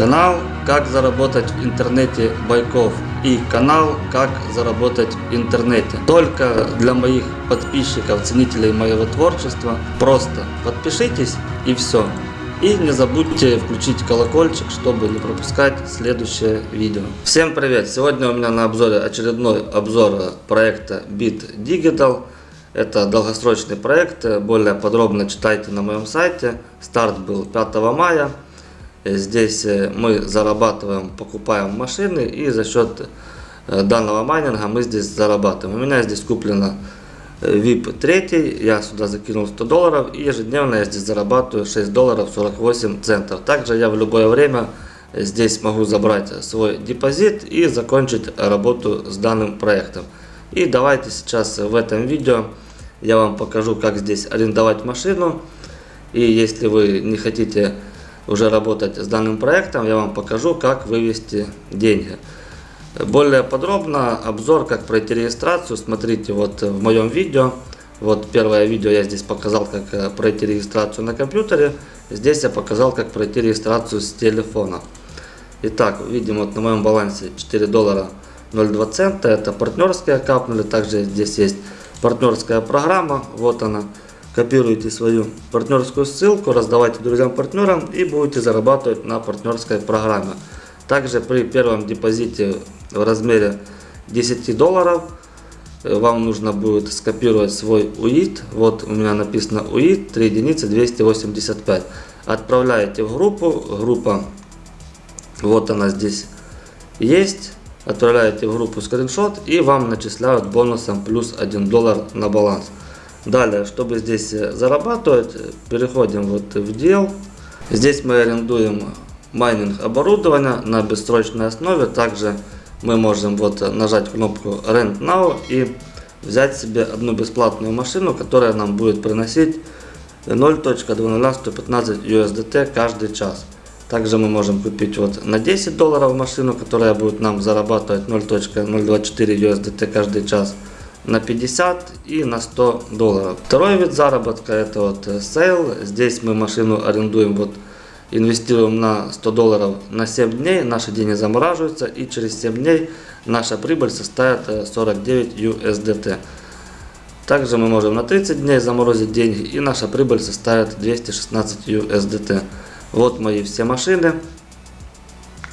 Канал «Как заработать в интернете Байков» и канал «Как заработать в интернете». Только для моих подписчиков, ценителей моего творчества. Просто подпишитесь и все. И не забудьте включить колокольчик, чтобы не пропускать следующее видео. Всем привет! Сегодня у меня на обзоре очередной обзор проекта Bit Digital. Это долгосрочный проект, более подробно читайте на моем сайте. Старт был 5 мая. Здесь э, мы зарабатываем, покупаем машины и за счет э, данного майнинга мы здесь зарабатываем. У меня здесь куплено VIP э, 3, я сюда закинул 100 долларов и ежедневно я здесь зарабатываю 6 долларов 48 центов. Также я в любое время здесь могу забрать свой депозит и закончить работу с данным проектом. И давайте сейчас в этом видео я вам покажу, как здесь арендовать машину. И если вы не хотите уже работать с данным проектом, я вам покажу, как вывести деньги. Более подробно обзор, как пройти регистрацию, смотрите вот в моем видео. Вот первое видео я здесь показал, как э, пройти регистрацию на компьютере. Здесь я показал, как пройти регистрацию с телефона. Итак, видим вот на моем балансе 4 доллара 02 цента. Это партнерские капнули. Также здесь есть партнерская программа. Вот она копируйте свою партнерскую ссылку, раздавайте друзьям-партнерам и будете зарабатывать на партнерской программе. Также при первом депозите в размере 10 долларов э, вам нужно будет скопировать свой УИД. Вот у меня написано УИД 3 единицы 285. Отправляете в группу. Группа, вот она здесь есть. Отправляете в группу скриншот и вам начисляют бонусом плюс 1 доллар на баланс. Далее, чтобы здесь э, зарабатывать, переходим вот в дел. Здесь мы арендуем майнинг оборудования на бессрочной основе. Также мы можем вот нажать кнопку Rent Now и взять себе одну бесплатную машину, которая нам будет приносить 0.20115 USDT каждый час. Также мы можем купить вот на 10 долларов машину, которая будет нам зарабатывать 0.024 USDT каждый час на 50 и на 100 долларов. Второй вид заработка это вот сейл. Здесь мы машину арендуем, вот инвестируем на 100 долларов на 7 дней, наши деньги замораживаются и через 7 дней наша прибыль составит 49 USDT. Также мы можем на 30 дней заморозить деньги и наша прибыль составит 216 USDT. Вот мои все машины.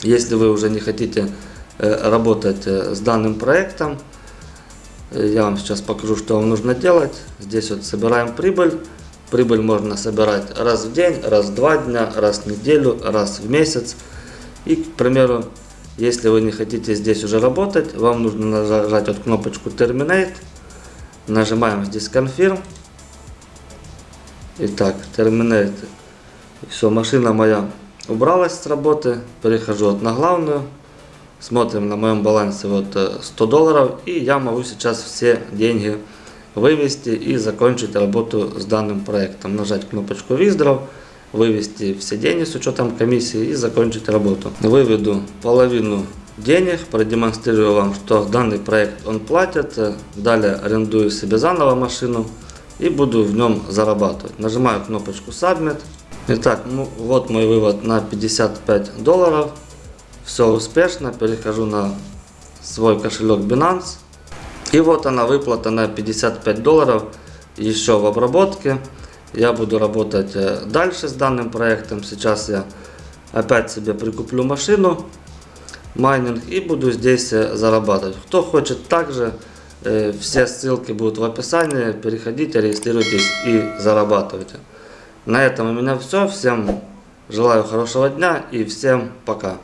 Если вы уже не хотите э, работать э, с данным проектом, я вам сейчас покажу, что вам нужно делать. Здесь вот собираем прибыль. Прибыль можно собирать раз в день, раз в два дня, раз в неделю, раз в месяц. И, к примеру, если вы не хотите здесь уже работать, вам нужно нажать вот кнопочку Terminate. Нажимаем здесь Confirm. Итак, Terminate. Все, машина моя убралась с работы. Перехожу вот на главную. Смотрим на моем балансе вот 100 э, долларов. И я могу сейчас все деньги вывести и закончить работу с данным проектом. Нажать кнопочку Withdraw, вывести все деньги с учетом комиссии и закончить работу. Выведу половину денег, продемонстрирую вам, что данный проект он платит. Далее арендую себе заново машину и буду в нем зарабатывать. Нажимаю кнопочку Submit. Итак, ну, вот мой вывод на 55 долларов. Все успешно, перехожу на свой кошелек Binance. И вот она выплата на 55 долларов еще в обработке. Я буду работать э, дальше с данным проектом. Сейчас я опять себе прикуплю машину, майнинг и буду здесь э, зарабатывать. Кто хочет также, э, все ссылки будут в описании. Переходите, регистрируйтесь и зарабатывайте. На этом у меня все. Всем желаю хорошего дня и всем пока.